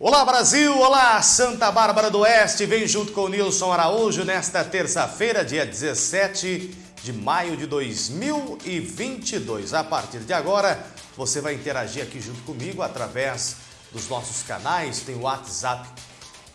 Olá Brasil, olá Santa Bárbara do Oeste, vem junto com o Nilson Araújo nesta terça-feira, dia 17 de maio de 2022. A partir de agora, você vai interagir aqui junto comigo através dos nossos canais, tem o WhatsApp,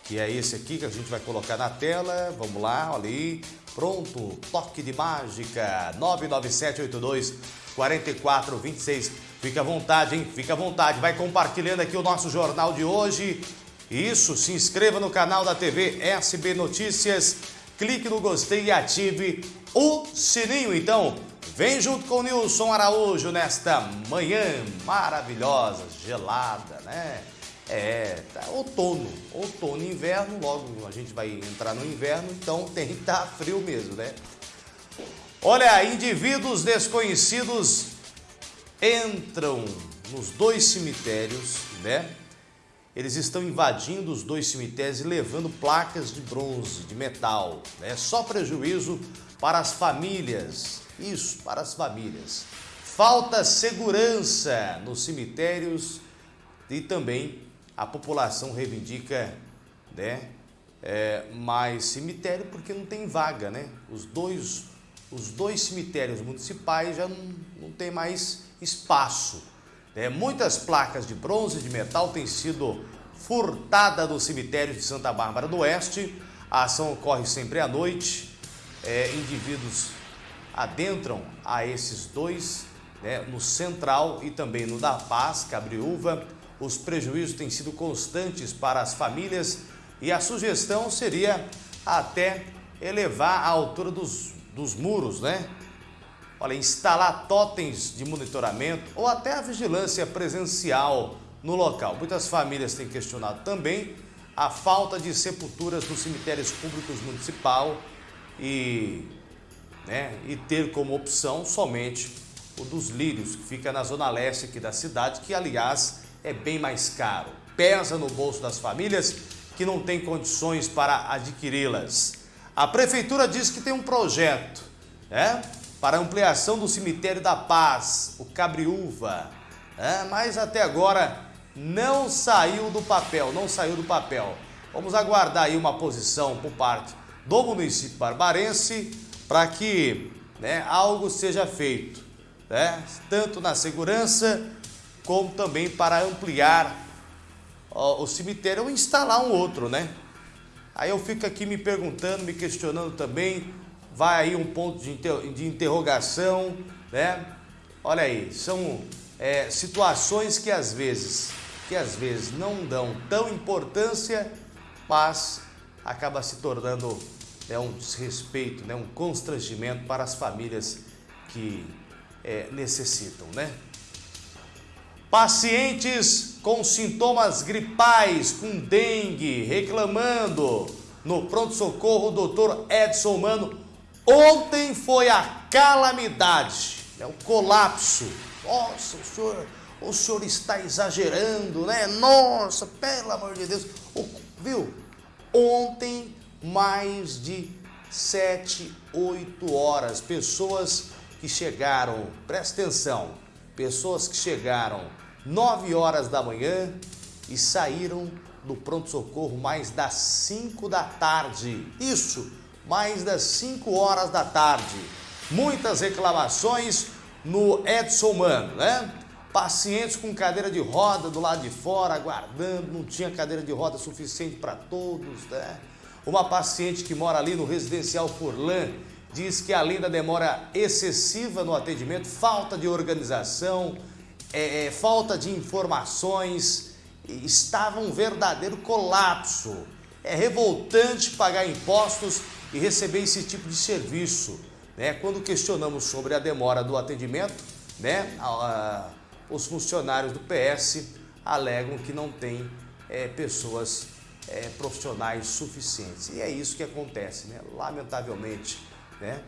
que é esse aqui que a gente vai colocar na tela, vamos lá, olha aí, pronto, toque de mágica, 99782 4426 Fica à vontade, hein? Fica à vontade. Vai compartilhando aqui o nosso jornal de hoje. Isso, se inscreva no canal da TV SB Notícias. Clique no gostei e ative o sininho. Então, vem junto com o Nilson Araújo nesta manhã maravilhosa, gelada, né? É, tá outono, outono, inverno, logo a gente vai entrar no inverno, então tem que estar tá frio mesmo, né? Olha, indivíduos desconhecidos entram nos dois cemitérios, né? Eles estão invadindo os dois cemitérios e levando placas de bronze, de metal, né? Só prejuízo para as famílias. Isso, para as famílias. Falta segurança nos cemitérios e também a população reivindica, né? É, mais cemitério porque não tem vaga, né? Os dois, os dois cemitérios municipais já não, não tem mais espaço. É, muitas placas de bronze e de metal têm sido furtadas no cemitério de Santa Bárbara do Oeste. A ação ocorre sempre à noite. É, indivíduos adentram a esses dois, né, no Central e também no da Paz, Cabriúva. Os prejuízos têm sido constantes para as famílias e a sugestão seria até elevar a altura dos, dos muros, né? Olha, instalar totens de monitoramento ou até a vigilância presencial no local. Muitas famílias têm questionado também a falta de sepulturas nos cemitérios públicos municipal e, né, e ter como opção somente o dos lírios, que fica na zona leste aqui da cidade, que aliás é bem mais caro. Pesa no bolso das famílias que não têm condições para adquiri-las. A prefeitura diz que tem um projeto, né? Para ampliação do cemitério da Paz, o Cabriúva. É, mas até agora não saiu do papel, não saiu do papel. Vamos aguardar aí uma posição por parte do município barbarense para que né, algo seja feito, né, tanto na segurança como também para ampliar ó, o cemitério ou instalar um outro, né? Aí eu fico aqui me perguntando, me questionando também vai aí um ponto de, inter, de interrogação, né? Olha aí, são é, situações que às vezes, que às vezes não dão tão importância, mas acaba se tornando né, um desrespeito, né, um constrangimento para as famílias que é, necessitam, né? Pacientes com sintomas gripais, com dengue, reclamando no pronto-socorro, doutor Edson Mano Ontem foi a calamidade, né? o colapso. Nossa, o senhor, o senhor está exagerando, né? Nossa, pelo amor de Deus. O, viu? Ontem, mais de sete, oito horas, pessoas que chegaram, presta atenção, pessoas que chegaram nove horas da manhã e saíram do pronto-socorro mais das cinco da tarde. Isso, mais das 5 horas da tarde. Muitas reclamações no Edson Mano, né? Pacientes com cadeira de roda do lado de fora, aguardando, não tinha cadeira de roda suficiente para todos, né? Uma paciente que mora ali no residencial Furlan diz que além da demora excessiva no atendimento, falta de organização, é, é, falta de informações, estava um verdadeiro colapso. É revoltante pagar impostos e receber esse tipo de serviço. Né? Quando questionamos sobre a demora do atendimento, né, os funcionários do PS alegam que não tem é, pessoas é, profissionais suficientes. E é isso que acontece, né? lamentavelmente. Né?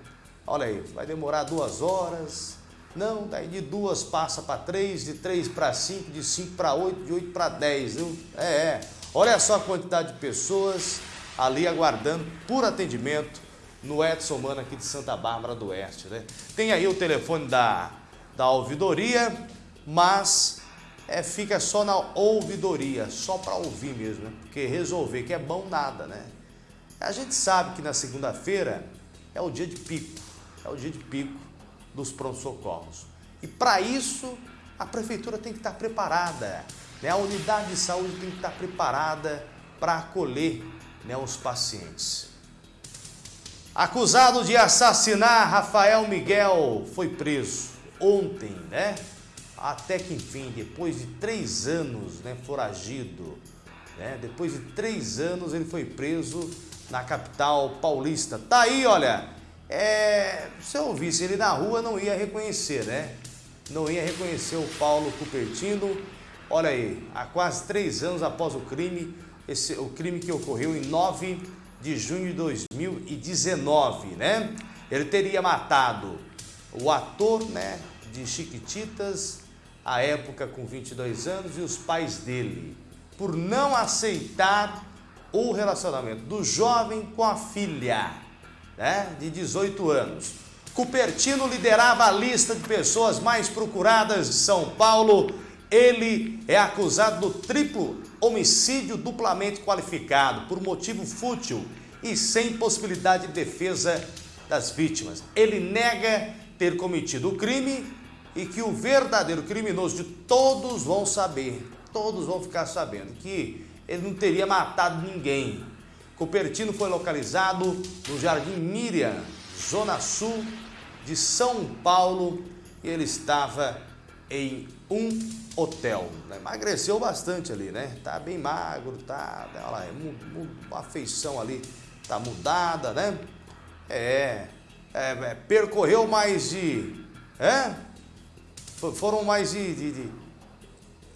Olha aí, vai demorar duas horas, não, daí de duas passa para três, de três para cinco, de cinco para oito, de oito para dez. Viu? É, é, olha só a quantidade de pessoas ali aguardando por atendimento no Edson Mano aqui de Santa Bárbara do Oeste. Né? Tem aí o telefone da, da ouvidoria, mas é, fica só na ouvidoria, só para ouvir mesmo, né? porque resolver que é bom nada, né? A gente sabe que na segunda-feira é o dia de pico, é o dia de pico dos pronto-socorros. E para isso, a prefeitura tem que estar preparada, né? a unidade de saúde tem que estar preparada para acolher né, os pacientes. Acusado de assassinar Rafael Miguel foi preso ontem, né? Até que enfim, depois de três anos, né, foragido, né? Depois de três anos ele foi preso na capital paulista. Tá aí, olha, é, se eu visse ele na rua não ia reconhecer, né? Não ia reconhecer o Paulo Cupertino. Olha aí, há quase três anos após o crime, esse, o crime que ocorreu em 9 de junho de 2019, né? Ele teria matado o ator, né, de Chiquititas, à época com 22 anos, e os pais dele, por não aceitar o relacionamento do jovem com a filha, né, de 18 anos. Cupertino liderava a lista de pessoas mais procuradas de São Paulo. Ele é acusado do triplo homicídio duplamente qualificado por motivo fútil e sem possibilidade de defesa das vítimas. Ele nega ter cometido o crime e que o verdadeiro criminoso de todos vão saber, todos vão ficar sabendo que ele não teria matado ninguém. Cupertino foi localizado no Jardim Miriam, Zona Sul de São Paulo, e ele estava em um hotel. Emagreceu bastante ali, né? Tá bem magro, tá, olha lá, a feição ali tá mudada, né? É, é, é percorreu mais de, é? Foram mais de, de, de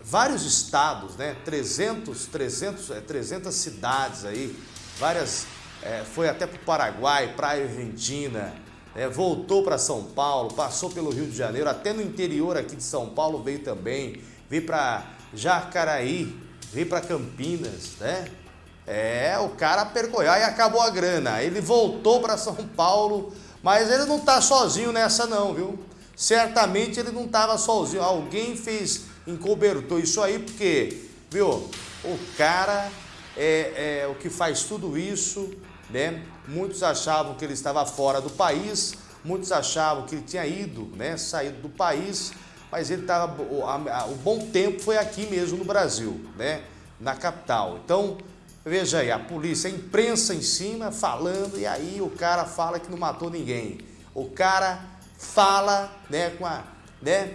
vários estados, né? 300, 300, é, 300 cidades aí, várias, é, foi até para o Paraguai, praia Argentina, é, voltou para São Paulo, passou pelo Rio de Janeiro, até no interior aqui de São Paulo veio também, veio para Jacaraí, veio para Campinas, né? É, o cara percorreu e acabou a grana. Ele voltou para São Paulo, mas ele não está sozinho nessa não, viu? Certamente ele não estava sozinho. Alguém fez, encobertou isso aí, porque, viu? O cara é, é o que faz tudo isso, né? Muitos achavam que ele estava fora do país, muitos achavam que ele tinha ido, né, saído do país, mas ele estava, o, o bom tempo foi aqui mesmo no Brasil, né, na capital. Então, veja aí, a polícia, a imprensa em cima falando, e aí o cara fala que não matou ninguém. O cara fala, né, com a, né,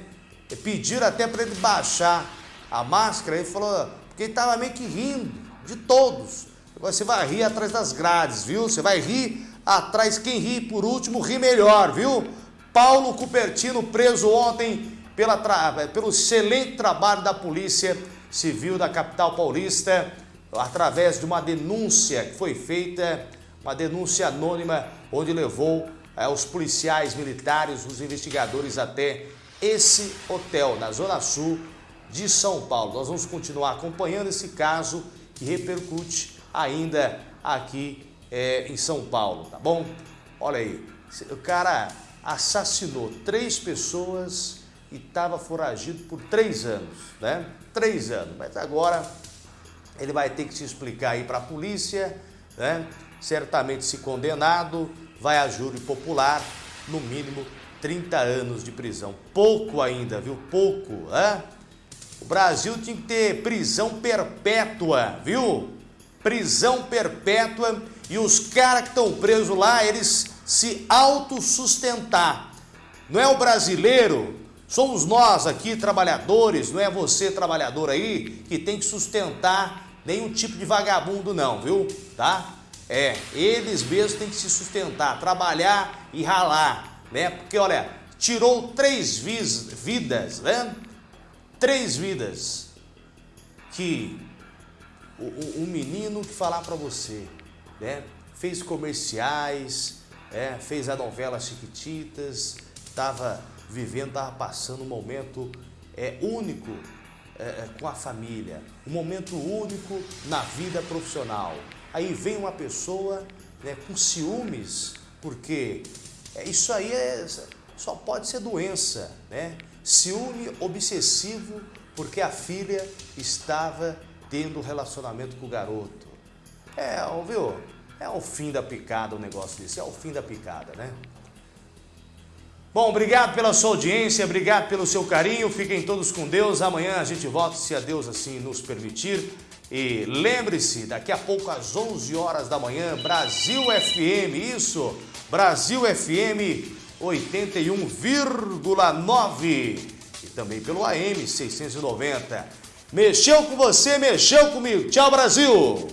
pediram até para ele baixar a máscara, ele falou, porque ele estava meio que rindo de todos. Você vai rir atrás das grades, viu? Você vai rir atrás. Quem ri por último, ri melhor, viu? Paulo Cupertino preso ontem pela pelo excelente trabalho da Polícia Civil da capital paulista, através de uma denúncia que foi feita, uma denúncia anônima, onde levou é, os policiais militares, os investigadores até esse hotel na Zona Sul de São Paulo. Nós vamos continuar acompanhando esse caso que repercute ainda aqui é, em São Paulo, tá bom? Olha aí, o cara assassinou três pessoas e estava foragido por três anos, né? Três anos, mas agora ele vai ter que se explicar aí para a polícia, né? Certamente se condenado, vai a júri popular, no mínimo 30 anos de prisão. Pouco ainda, viu? Pouco, né? O Brasil tinha que ter prisão perpétua, viu? Prisão perpétua e os caras que estão presos lá, eles se autossustentar. Não é o brasileiro, somos nós aqui trabalhadores, não é você trabalhador aí que tem que sustentar nenhum tipo de vagabundo não, viu? Tá? É, eles mesmos têm que se sustentar, trabalhar e ralar, né? Porque olha, tirou três vidas, né? Três vidas que um menino que falar para você, né? Fez comerciais, é, fez a novela Chiquititas, estava vivendo, estava passando um momento é, único é, é, com a família, um momento único na vida profissional. Aí vem uma pessoa né, com ciúmes, porque é, isso aí é, só pode ser doença, né? Ciúme obsessivo porque a filha estava tendo relacionamento com o garoto. É, viu? É o fim da picada o negócio desse, é o fim da picada, né? Bom, obrigado pela sua audiência, obrigado pelo seu carinho, fiquem todos com Deus. Amanhã a gente volta, se a Deus assim nos permitir. E lembre-se, daqui a pouco às 11 horas da manhã, Brasil FM, isso, Brasil FM 81,9 e também pelo AM 690. Mexeu com você, mexeu comigo. Tchau, Brasil!